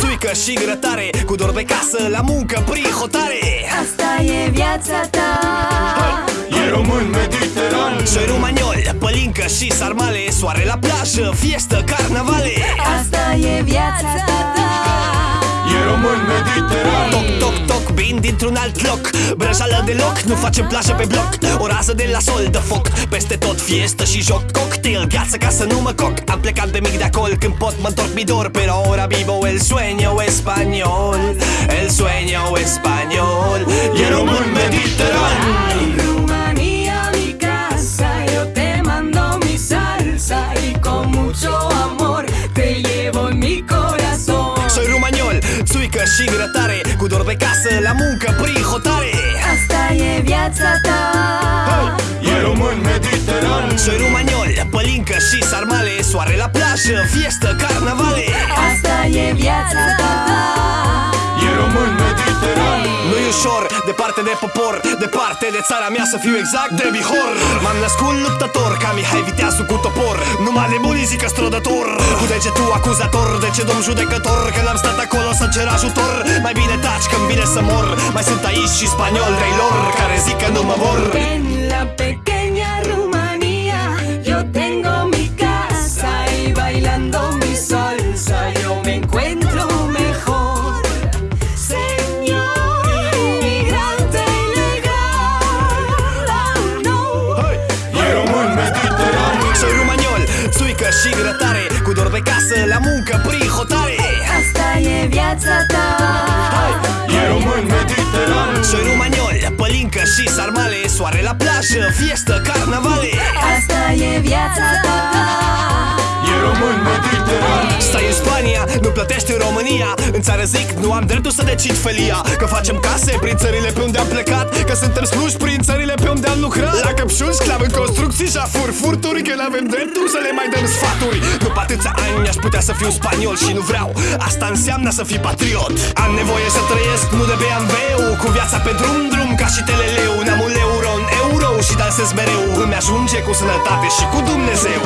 țuică și grătare Cu dor de casă, la muncă, prin hotare. Asta e viața ta. E român mediteran. Soi romaniol, pălincă și sarmale Soare la plajă, fiestă, carnavale. Asta e viața ta. E român mediteran dintr-un alt loc Brăjală deloc, nu facem plajă pe bloc. O rază de la sol de foc. Peste tot fiestă și joc Cocktail, gheață ca să nu mă coc. Am plecat de mic de acolo Când pot mă întorc mi dor. Pero ahora vivo el sueño español. El sueño español. E român mediteran. Ay, Rumanía, mi casa, yo te mando mi salsa y con mucho amor te llevo en mi corazón. Soi romaniol, țuică și grătare Cu dor de casă, la muncă, prin hotare. Asta e viața ta. E român mediteran. Soi romaniol, pălincă și sarmale Soare la plajă, fiestă, carnavale. Asta e viața ta. E român mediteran. Nu-i ușor, departe de popor Departe de țara mea să fiu exact de Bihor. M-am născut luptător ca Mihai Viteazu cu topor Numai nebunii zică strădător. Cu degetul acuzator, de ce domn judecător? Când am stat acolo să cer ajutor. Mai bine taci când vine să mor. Mai sunt aici și spaniol lor Care zic că nu mă vor. En la pequeña și sarmale Soare la plajă, fiestă, carnavale. Asta e viața ta. E român mediteran Stai în Spania, nu plătești în România. În țară zic, nu am dreptul să decid felia. Că facem case prin țările pe unde am plecat. Că suntem sluși prin țările pe unde am lucrat. La căpșuni, sclav în construcții și afur Furturi, că n-avem dreptul să le mai dăm sfaturi. După atâția ani aș putea să fiu spaniol și nu vreau. Asta înseamnă să fii patriot. Am nevoie să trăiesc nu de BMW Cu viața pe drum, drum ca și teleleu euro și dansez mereu Îmi ajunge cu sănătate și cu Dumnezeu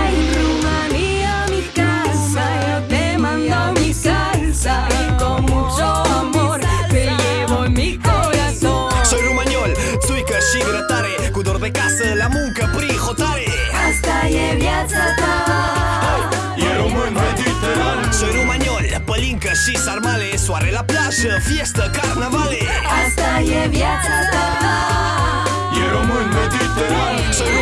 Ay, Rumanía, mi casa, yo te mando mi salsa y con mucho amor te llevo en mi corazón. Soi romaniol, țuică și grătare Cu dor de casă, la muncă, prin hotare Asta e viața ta. E român mediteran Soi romaniol, pălincă și sarmale Soare la plajă, fiestă, carnavale Asta e viața ta. E român mediteran